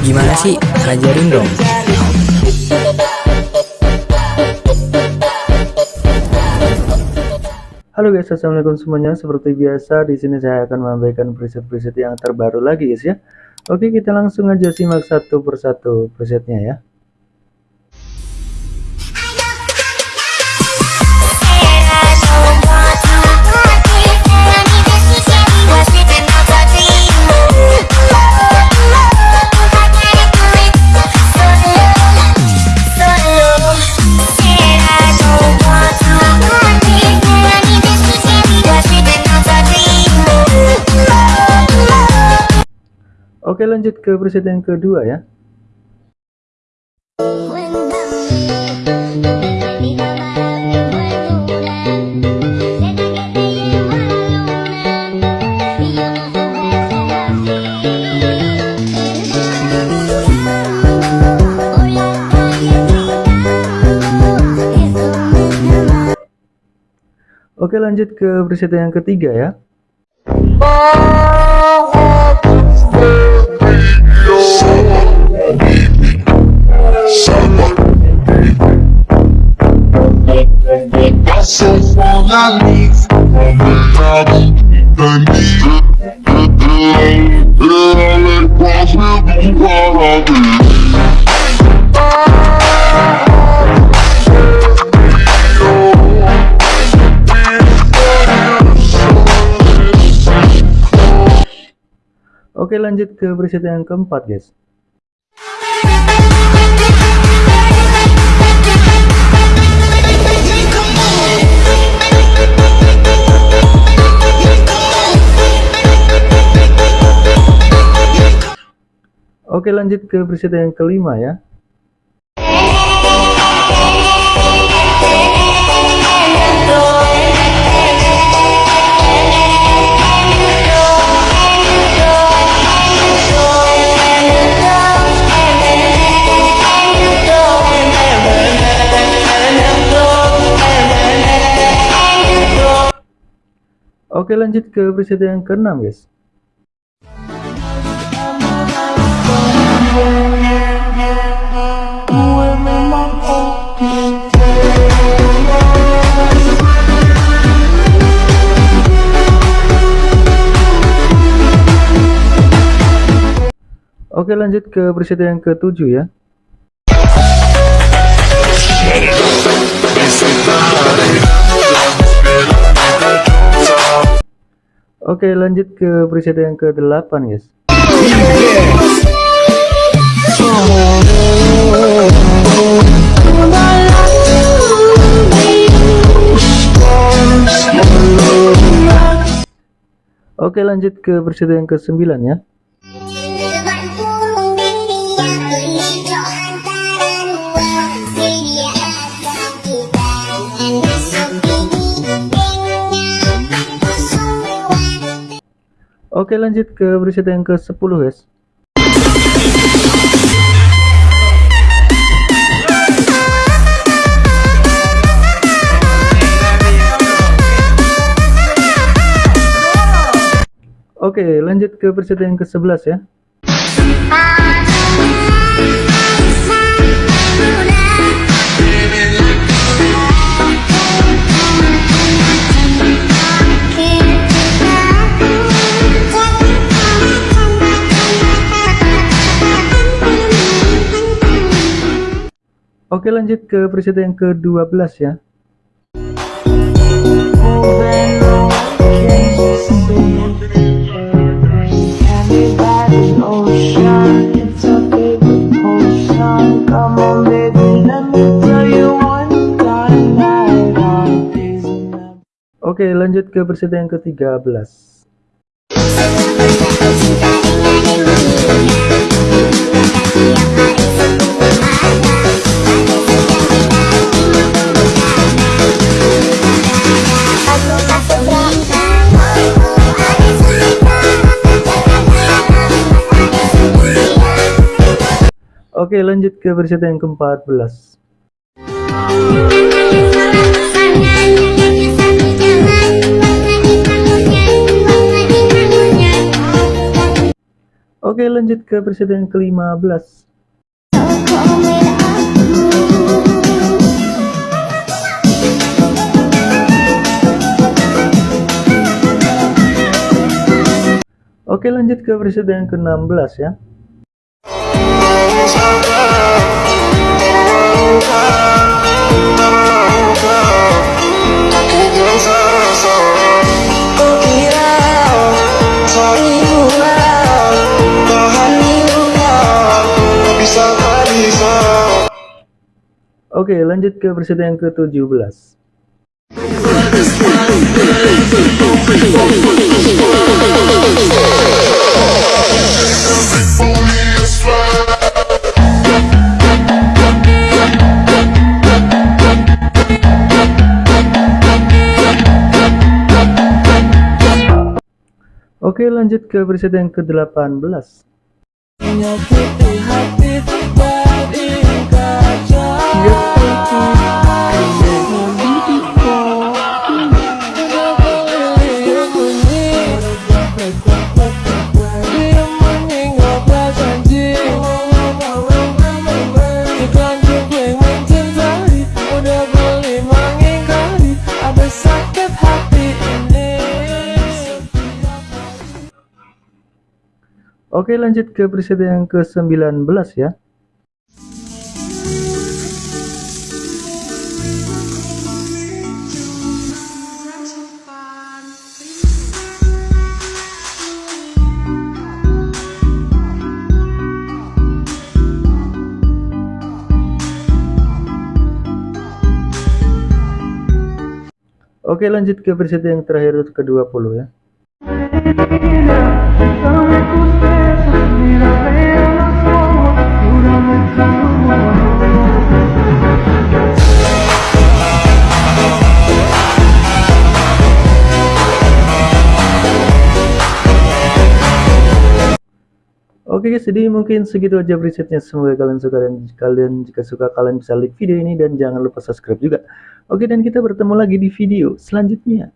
Gimana sih? Ajarin dong. Halo guys, assalamualaikum semuanya. Seperti biasa, di sini saya akan memberikan preset-preset yang terbaru lagi guys ya. Oke, kita langsung aja simak satu persatu presetnya ya. Oke lanjut ke preset yang kedua ya. Oke lanjut ke preset yang ketiga ya Oke lanjut ke preset yang keempat guys Oke lanjut ke preset yang kelima ya. Oke lanjut ke preset yang keenam guys Oke lanjut ke preset yang ketujuh ya. Oke lanjut ke preset yang ke-8 guys. Oke lanjut ke preset yang ke-9 ya Oke lanjut ke preset yang ke 10 guys. Oke lanjut ke preset yang ke 11 ya Oke lanjut ke preset yang ke-12 ya. Oke lanjut ke preset yang ke-13 Oke lanjut ke preset yang ke-14 Oke lanjut ke preset yang ke-15 Oke lanjut ke preset yang ke-16 ya Oke lanjut ke preset yang ke-17 Oke lanjut ke preset yang ke-18 Oke lanjut ke preset yang ke-19 ya. Oke lanjut ke preset yang terakhir ke-20 ya Oke guys, jadi mungkin segitu aja presetnya. Semoga kalian suka dan kalian jika suka kalian bisa like video ini dan jangan lupa subscribe juga. Oke, dan kita bertemu lagi di video selanjutnya.